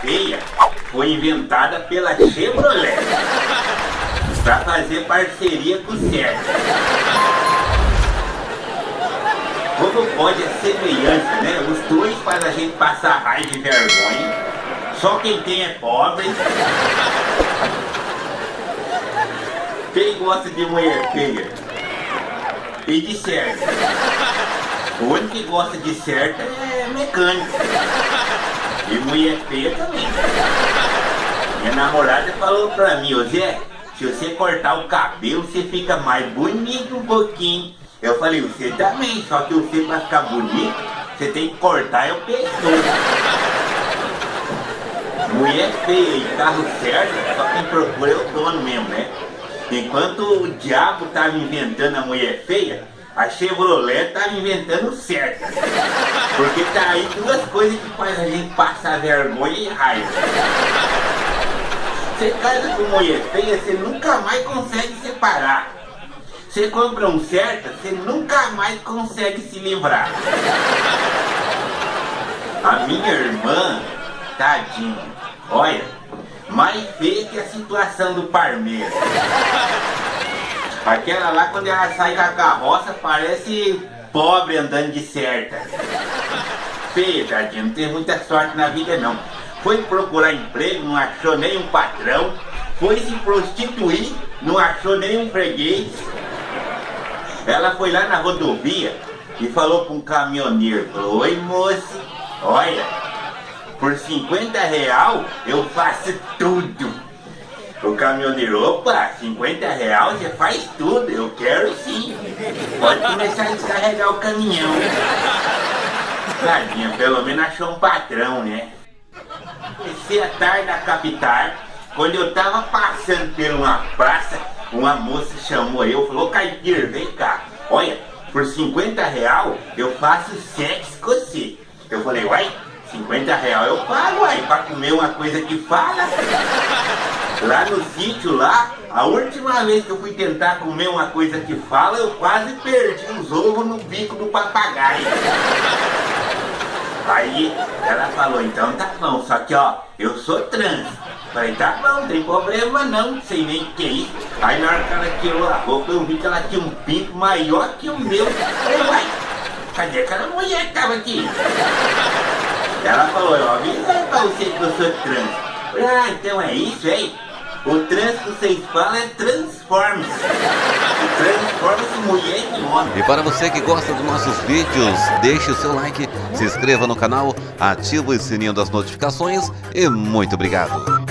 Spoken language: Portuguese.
feia foi inventada pela Chevrolet para fazer parceria com o Sérgio. Como pode a semelhança, né? Os dois fazem a gente passar raiva e vergonha. Só quem tem é pobre. Quem gosta de mulher feia? E de certo. O único que gosta de certo é mecânico. E mulher feia também. Minha namorada falou pra mim, ô Zé, se você cortar o cabelo, você fica mais bonito um pouquinho. Eu falei, você também, só que você pra ficar bonito, você tem que cortar o pescoço. Mulher feia e carro certo, só quem procura é o dono mesmo, né? Enquanto o diabo tava inventando a mulher feia, a Chevrolet tava inventando certo. Porque tá aí duas coisas que faz a gente passar vergonha e raiva. Você casa com mulher feia, você nunca mais consegue separar. Você compra um certo, você nunca mais consegue se livrar. A minha irmã, tadinha, olha, mais feia que a situação do Parmeiro. Aquela lá, quando ela sai da carroça, parece pobre andando de certa. Feia, tadinha, não tem muita sorte na vida não. Foi procurar emprego, não achou nenhum patrão. Foi se prostituir, não achou nenhum freguês. Ela foi lá na rodovia e falou para um caminhoneiro, falou, oi moço, olha, por 50 real eu faço tudo. O caminhoneiro, opa, 50 real você faz tudo, eu quero sim. Pode começar a descarregar o caminhão. Tadinha, pelo menos achou um patrão, né? Comecei a tarde da capital, quando eu tava passando por uma praça, uma moça chamou eu, falou, Caipira, vem cá, olha, por 50 real eu faço sexo com você. Eu falei, uai, 50 real eu pago, aí, pra comer uma coisa que fala. Lá no sítio lá, a última vez que eu fui tentar comer uma coisa que fala, eu quase perdi os ovos no bico do papagaio. Aí ela falou, então tá bom, só que ó, eu sou trans. Falei, tá bom, não tem problema não, sei nem o que é. Aí na hora que ela tirou a roupa, eu vi que ela tinha um pinto maior que o meu. Falei, uai, cadê aquela mulher que tava aqui? Ela falou, eu avisei pra você que eu sou trans. Ah, então é isso, hein? O trans que vocês falam é Transformers. Transformers mulher em homem. E para você que gosta dos nossos vídeos, deixe o seu like, se inscreva no canal, ative o sininho das notificações e muito obrigado.